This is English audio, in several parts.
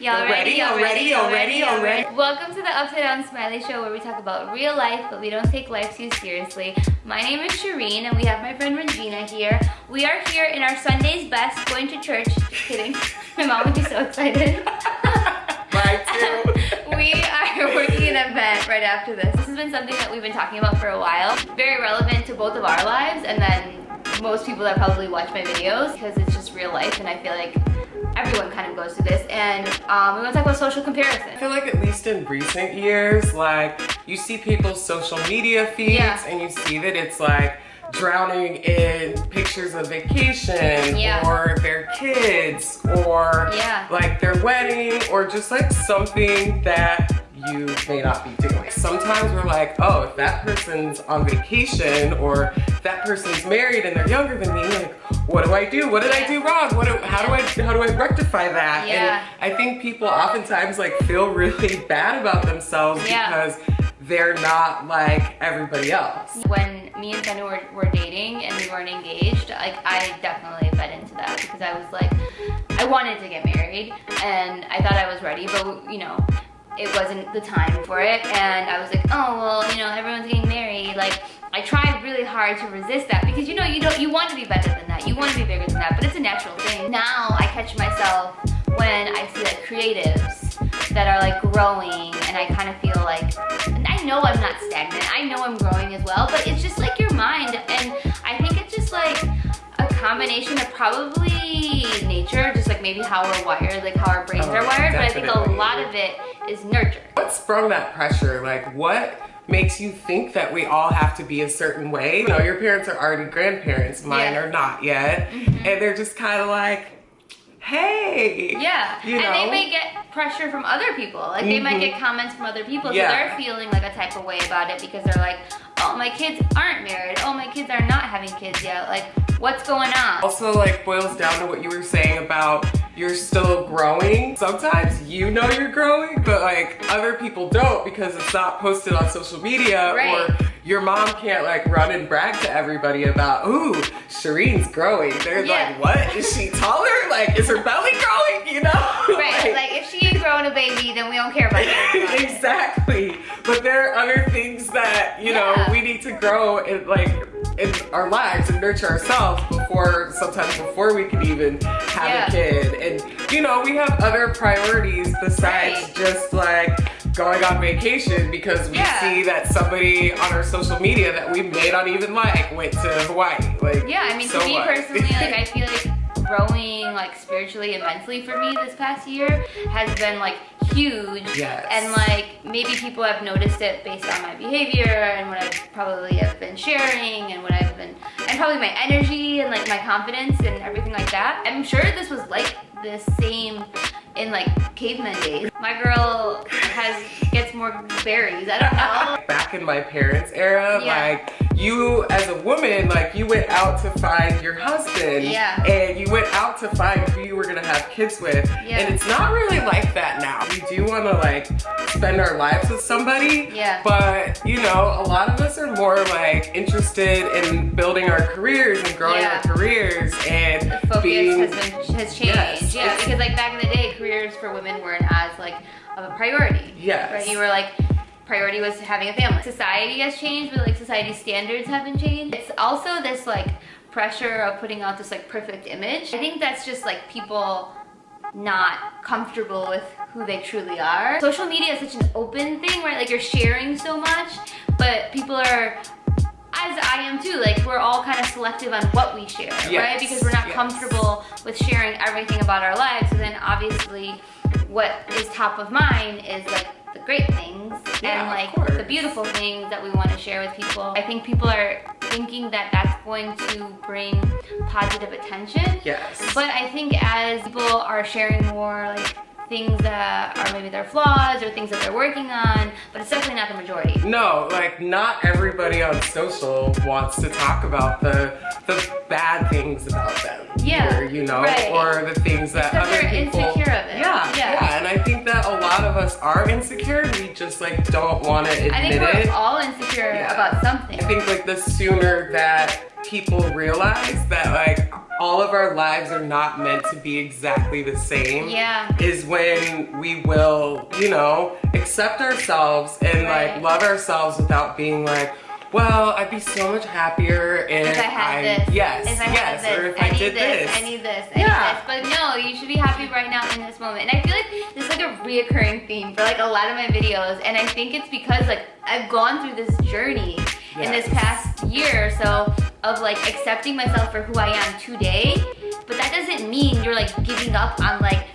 Y'all ready? Y'all ready? Y'all ready? Y'all ready? Welcome to the Upside Down Smiley Show where we talk about real life, but we don't take life too seriously. My name is Shireen and we have my friend Regina here. We are here in our Sunday's best, going to church. Just kidding. My mom would be so excited. We are working an event right after this. This has been something that we've been talking about for a while. Very relevant to both of our lives and then most people that probably watch my videos because it's just real life and I feel like everyone kind of goes through this and um, we want to talk about social comparison. I feel like at least in recent years, like you see people's social media feeds Yeah. and you see that it's like drowning in pictures of vacation Yeah. or their kids or Yeah. like their wedding or just like something that you may not be doing. Sometimes we're like, oh, if that person's on vacation or that person's married and they're younger than me, like, what do I do? What did I do wrong? What do, how do I how do I rectify that? Yeah. And I think people oftentimes like feel really bad about themselves Yeah. because they're not like everybody else. When me and Fenna were, were dating and we weren't engaged, like I definitely fed into that because I was like, I wanted to get married and I thought I was ready, but you know, it wasn't the time for it. And I was like, oh well, you know, everyone's getting married. Like I tried really hard to resist that because you know, you don't, you want to be better than that. You want to be bigger than that, but it's a natural thing. Now I catch myself when I see like creatives that are like growing and I kind of feel like I know I'm not stagnant. I know I'm growing as well, but it's just like your mind and combination of probably nature, just like maybe how we're wired, like how our brains Oh, are wired, but I think a lot of it is nurture. What sprung that pressure? Like what makes you think that we all have to be a certain way? You know, your parents are already grandparents, mine Yeah. Mm-hmm. are not yet. And they're just kind of like, hey. Yeah, You and they may get pressure from other people. Like they might Mhm. get comments from other people, yeah. so they're feeling like a type of way about it because they're like, "Oh, my kids aren't married. Oh, my kids are not having kids yet. Like, what's going on?" Also like boils down to what you were saying about you're still growing. Sometimes you know you're growing, but like other people don't because it's not posted on social media Right. or your mom can't like run and brag to everybody about, ooh, Shireen's growing. They're Yeah. like, what? Is she taller? Like, is her belly growing? You know? Right, like if she ain't growing a baby, then we don't care about it. exactly. But there are other things that, you know, we need to grow and like in our lives and nurture ourselves before sometimes before we can even have Yeah. a kid. And you know, we have other priorities besides Right. just like going on vacation because we Yeah. see that somebody on our social media that we may not even like went to Hawaii. Like Yeah, I mean, so to me what? personally, like I feel like growing like spiritually and mentally for me this past year has been like huge. Yes. And like maybe people have noticed it based on my behavior and what I probably have been sharing and what I've been and probably my energy and like my confidence and everything like that. I'm sure this was like the same in like caveman days. My girl has gets more berries. I don't know. Back in my parents' era, Yeah. like you as a woman, like you went out to find your husband. Yeah. And you went out to find who you were gonna have kids with. Yeah. And it's not really like that now. We do wanna like spend our lives with somebody. Yeah. But you know, a lot of us are more like interested in building our careers and growing Yeah. our careers and the focus being has been has changed. Yes, yeah, because like back in the day, careers for women weren't as like of a priority. Yes. Right? You were like priority was having a family. Society has changed, but like society standards haven't changed. It's also this like pressure of putting out this like perfect image. I think that's just like people not comfortable with who they truly are. Social media is such an open thing, right? Like you're sharing so much, but people are as I am too, like we're all kind of selective on what we share, right? Because we're not yes. comfortable with sharing everything about our lives. So then obviously what is top of mind is like the great things Yeah, and like the beautiful things that we want to share with people. I think people are thinking that that's going to bring positive attention. Yes. But I think as people are sharing more like things that are maybe their flaws or things that they're working on, but it's definitely not the majority. No, like not everybody on social wants to talk about the the bad things about them. Yeah, either, you know, right. or the things that Because other they're people. insecure of it. Yeah, Yeah. yeah, and I think that lot of us are insecure. We just like don't want to admit it. I think we're it. all insecure Yeah. about something. I think like the sooner that people realize that like all of our lives are not meant to be exactly the same Yeah. is when we will, you know, accept ourselves and Right. like love ourselves without being like, well, I'd be so much happier if, if I had this, yes, if I yes, had this, or if I, I, need did this, this. I need this, I Yeah. need this. But no, you should be happy right now in this moment. And I feel like this is like a reoccurring theme for like a lot of my videos. And I think it's because like I've gone through this journey in this past year or so of like accepting myself for who I am today. But that doesn't mean you're like giving up on like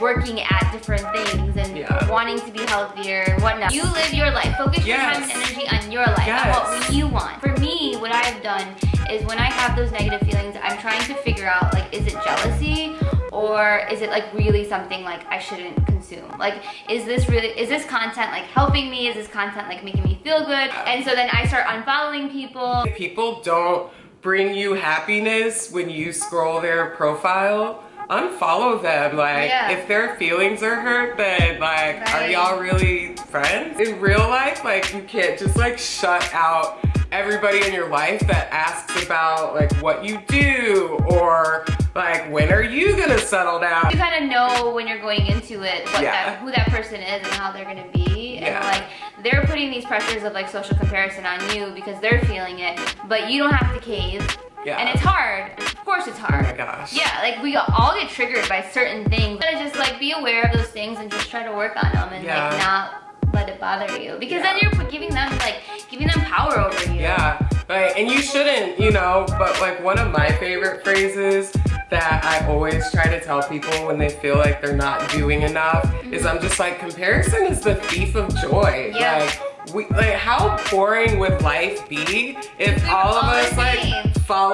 working at different things and Yeah. wanting to be healthier and whatnot. You live your life. Focus your time and energy on your life, on what you want. For me, what I've done is when I have those negative feelings, I'm trying to figure out like, is it jealousy or is it like really something like I shouldn't consume? Like, is this really, is this content like helping me? Is this content like making me feel good? And so then I start unfollowing people. People don't bring you happiness when you scroll their profile, unfollow them. Like, Yeah. if their feelings are hurt, then like, are y'all really friends? In real life, like, you can't just like shut out everybody in your life that asks about like what you do or like when are you gonna settle down? You kind of know when you're going into it what Yeah. that, who that person is and how they're gonna be. And Yeah. like they're putting these pressures of like social comparison on you because they're feeling it, but you don't have to cave. Yeah. And it's hard. Of course it's Oh hard. my gosh. Yeah, like we all get triggered by certain things. Gotta just like be aware of those things and just try to work on them and Yeah. like not let it bother you. Because Yeah. then you're giving them like giving them power over you. Yeah, like, and you shouldn't, you know, but like one of my favorite phrases that I always try to tell people when they feel like they're not doing enough mm-hmm. is I'm just like, comparison is the thief of joy. Yeah. Like, we, like how boring would life be if we all of us like.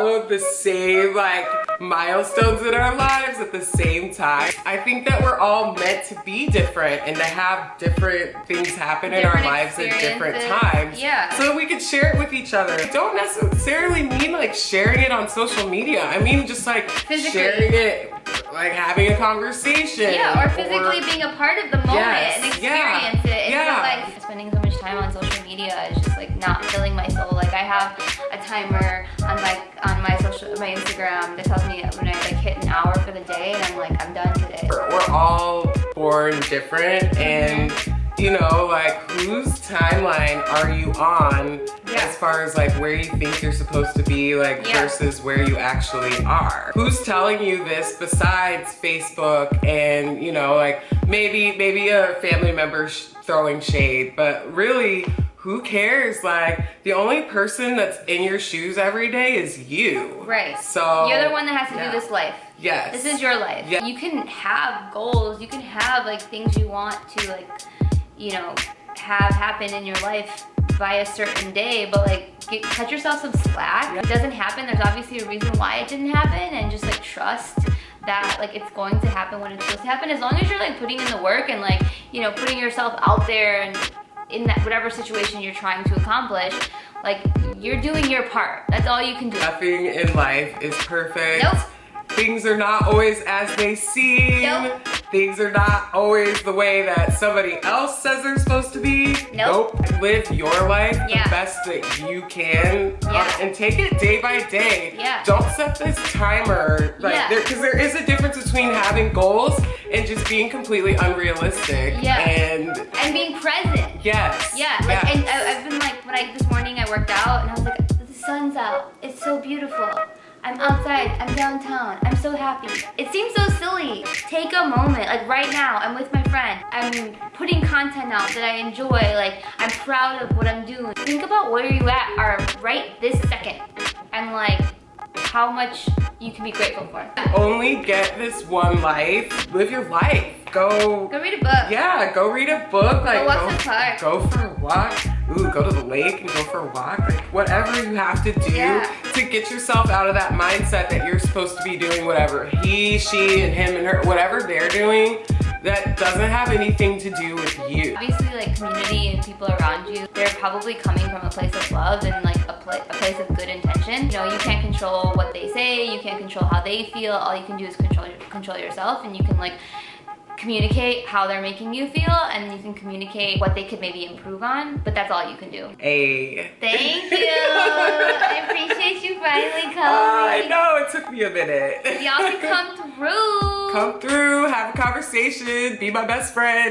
Followed the same like milestones in our lives at the same time? I think that we're all meant to be different and to have different things happen in our lives at different times. Yeah. So that we could share it with each other. I don't necessarily mean like sharing it on social media. I mean just like Physically. sharing it, like having a conversation. Yeah, or physically being a part of the moment Yes, and yeah, experience it in yeah. real life. Spending so much time on social media is just like not filling my soul. Like I have a timer on my on my social my Instagram that tells me when I like hit an hour for the day and I'm like I'm done today. we're, we're all born different and mm-hmm. You know like whose timeline are you on Yeah. as far as like where you think you're supposed to be like Yeah. versus where you actually are who's telling you this besides facebook and you know like maybe maybe a family member sh- throwing shade but really who cares like the only person that's in your shoes every day is you Right. so You're the one that has to yeah. do this life. yes This is your life. Yeah. You can have goals. You can have like things you want to like, you know, have happen in your life by a certain day, but like get, cut yourself some slack. If it doesn't happen, there's obviously a reason why it didn't happen and just like trust that like it's going to happen when it's supposed to happen as long as you're like putting in the work and like you know putting yourself out there and in that whatever situation you're trying to accomplish like you're doing your part that's all you can do Nothing in life is perfect. Nope. Things are not always as they seem. Nope. Things are not always the way that somebody else says they're supposed to be. Nope. Live your life Yeah. the best that you can Yeah. Um, and take it day by day. Yeah. Don't set this timer like Yeah. there because there is a difference between having goals and just being completely unrealistic. Yeah. And and being present yes. Yeah, like, yes. and I, I've been like, when I, this morning I worked out and I was like, the sun's out. It's so beautiful. I'm outside, I'm downtown, I'm so happy. It seems so silly. Take a moment, like right now, I'm with my friend. I'm putting content out that I enjoy, like I'm proud of what I'm doing. Think about where you at are right this second and like how much you can be grateful for. only get this one life. Live your life. Go Go read a book. Yeah, go read a book. Like walk go, the park. go for a walk. Ooh, go to the lake and go for a walk. Like whatever you have to do Yeah. to get yourself out of that mindset that you're supposed to be doing whatever he, she, and him and her, whatever they're doing, that doesn't have anything to do with you. Obviously, like community and people around you, they're probably coming from a place of love and like a, pla a place of good intention. You know, you can't control what they say, you can't control how they feel. All you can do is control control yourself, and you can like communicate how they're making you feel and you can communicate what they could maybe improve on, but that's all you can do. A. Thank you. I appreciate you finally coming. I know, it took me a minute. Y'all can come through. Come through, have a conversation, be my best friend.